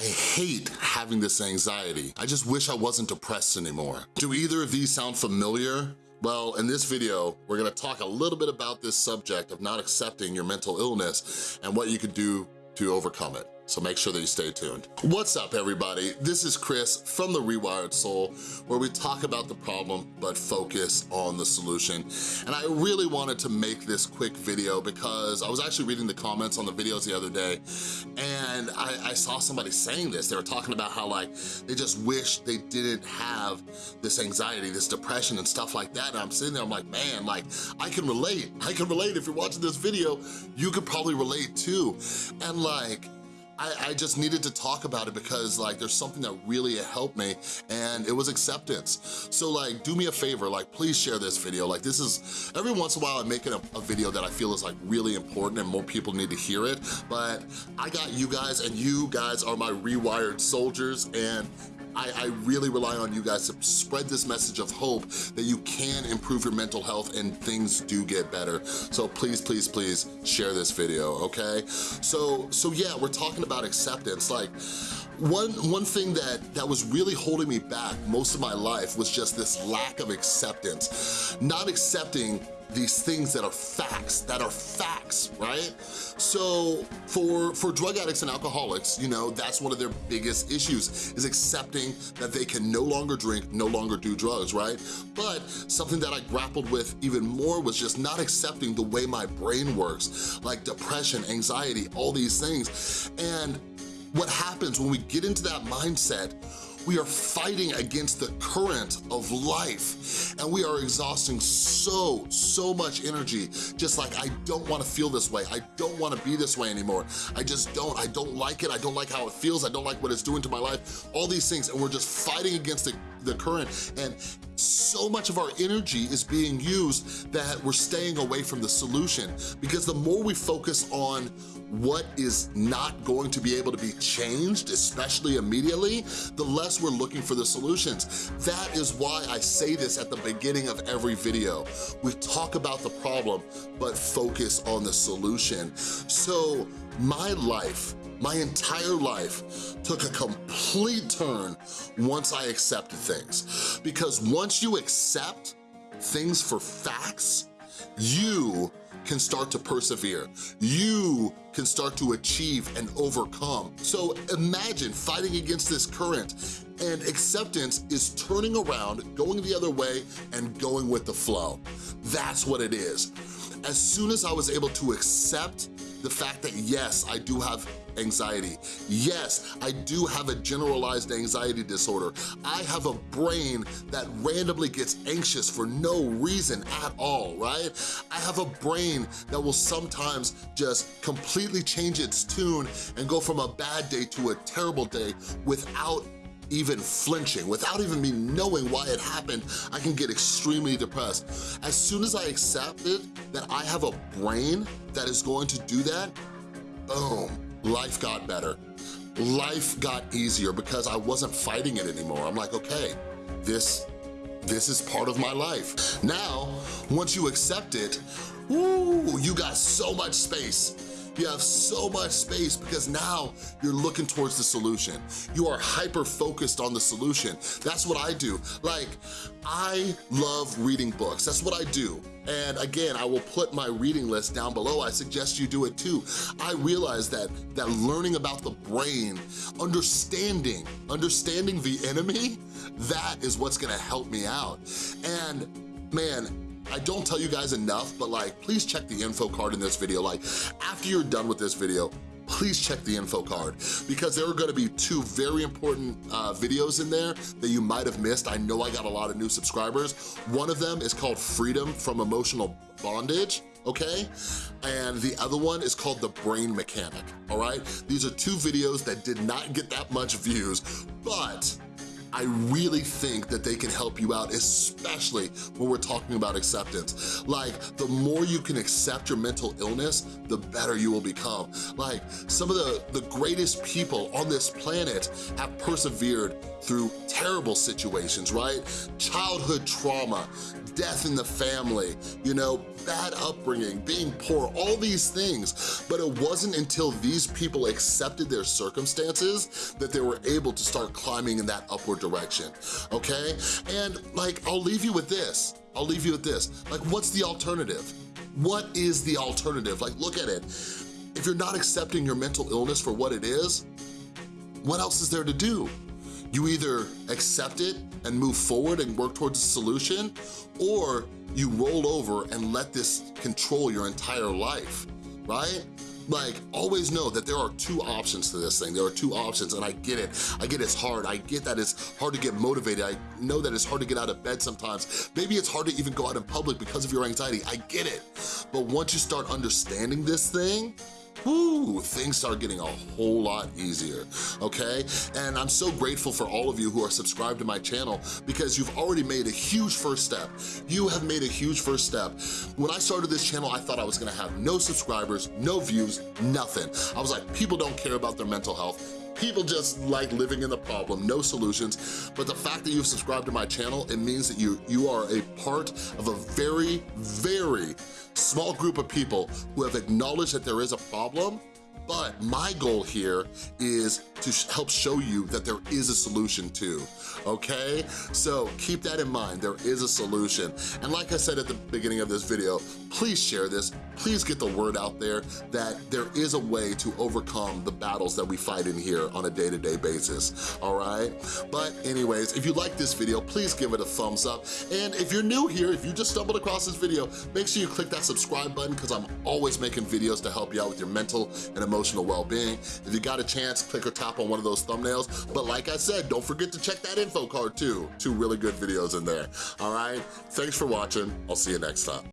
I hate having this anxiety. I just wish I wasn't depressed anymore. Do either of these sound familiar? Well, in this video, we're gonna talk a little bit about this subject of not accepting your mental illness and what you could do to overcome it so make sure that you stay tuned. What's up everybody? This is Chris from The Rewired Soul where we talk about the problem but focus on the solution. And I really wanted to make this quick video because I was actually reading the comments on the videos the other day and I, I saw somebody saying this. They were talking about how like they just wish they didn't have this anxiety, this depression and stuff like that. And I'm sitting there, I'm like, man, like I can relate. I can relate. If you're watching this video, you could probably relate too. And like, I, I, just needed to talk about it because like there's something that really helped me and it was acceptance. So like do me a favor, like please share this video. Like this is, every once in a while I'm making a, a video that I feel is like really important and more people need to hear it, but I got you guys and you guys are my rewired soldiers and I, I, really rely on you guys to spread this message of hope that you can improve your mental health and things do get better. So please, please, please share this video, okay? So, so yeah, we're talking about acceptance. Like, one, one thing that, that was really holding me back most of my life was just this lack of acceptance. Not accepting these things that are facts, that are facts, right? So for, for drug addicts and alcoholics, you know, that's one of their biggest issues is accepting that they can no longer drink, no longer do drugs, right? But something that I grappled with even more was just not accepting the way my brain works, like depression, anxiety, all these things. And what happens when we get into that mindset we are fighting against the current of life and we are exhausting so, so much energy. Just like, I don't wanna feel this way. I don't wanna be this way anymore. I just don't, I don't like it. I don't like how it feels. I don't like what it's doing to my life. All these things and we're just fighting against the, the current and so much of our energy is being used that we're staying away from the solution because the more we focus on what is not going to be able to be changed, especially immediately, the less we're looking for the solutions. That is why I say this at the beginning of every video. We talk about the problem, but focus on the solution. So my life, my entire life took a complete turn once I accepted things. Because once you accept things for facts, you can start to persevere. You can start to achieve and overcome. So imagine fighting against this current and acceptance is turning around, going the other way, and going with the flow. That's what it is. As soon as I was able to accept the fact that yes, I do have anxiety. Yes, I do have a generalized anxiety disorder. I have a brain that randomly gets anxious for no reason at all, right? I have a brain that will sometimes just completely change its tune and go from a bad day to a terrible day without even flinching, without even me knowing why it happened, I can get extremely depressed. As soon as I accepted that I have a brain that is going to do that, boom, life got better. Life got easier because I wasn't fighting it anymore. I'm like, okay, this, this is part of my life. Now, once you accept it, woo, you got so much space you have so much space because now you're looking towards the solution. You are hyper-focused on the solution. That's what I do. Like, I love reading books. That's what I do. And again, I will put my reading list down below. I suggest you do it too. I realize that, that learning about the brain, understanding, understanding the enemy, that is what's gonna help me out. And man, I don't tell you guys enough, but like, please check the info card in this video. Like, after you're done with this video, please check the info card because there are gonna be two very important uh, videos in there that you might have missed. I know I got a lot of new subscribers. One of them is called Freedom from Emotional Bondage okay? And the other one is called The Brain Mechanic, all right? These are two videos that did not get that much views, but I really think that they can help you out, especially when we're talking about acceptance. Like, the more you can accept your mental illness, the better you will become. Like, some of the, the greatest people on this planet have persevered through terrible situations, right? Childhood trauma, death in the family, you know, bad upbringing, being poor, all these things. But it wasn't until these people accepted their circumstances that they were able to start climbing in that upward direction, okay? And like, I'll leave you with this. I'll leave you with this. Like, what's the alternative? What is the alternative? Like, look at it. If you're not accepting your mental illness for what it is, what else is there to do? You either accept it and move forward and work towards a solution, or you roll over and let this control your entire life, right? Like, always know that there are two options to this thing. There are two options, and I get it. I get it's hard. I get that it's hard to get motivated. I know that it's hard to get out of bed sometimes. Maybe it's hard to even go out in public because of your anxiety. I get it. But once you start understanding this thing, whoo, things start getting a whole lot easier, okay? And I'm so grateful for all of you who are subscribed to my channel because you've already made a huge first step. You have made a huge first step. When I started this channel, I thought I was gonna have no subscribers, no views, nothing. I was like, people don't care about their mental health. People just like living in the problem, no solutions. But the fact that you've subscribed to my channel, it means that you, you are a part of a very, very small group of people who have acknowledged that there is a problem but my goal here is to help show you that there is a solution too, okay? So keep that in mind, there is a solution. And like I said at the beginning of this video, please share this, please get the word out there that there is a way to overcome the battles that we fight in here on a day-to-day -day basis, all right? But anyways, if you like this video, please give it a thumbs up. And if you're new here, if you just stumbled across this video, make sure you click that subscribe button because I'm always making videos to help you out with your mental and emotional well-being. If you got a chance, click or tap on one of those thumbnails. But like I said, don't forget to check that info card too. Two really good videos in there, all right? Thanks for watching. I'll see you next time.